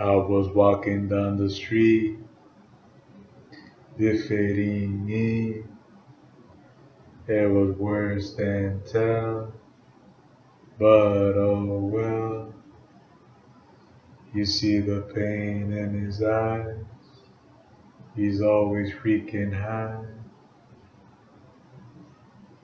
I was walking down the street, defeating me—it was worse than tell, but oh well. You see the pain in his eyes. He's always freaking high.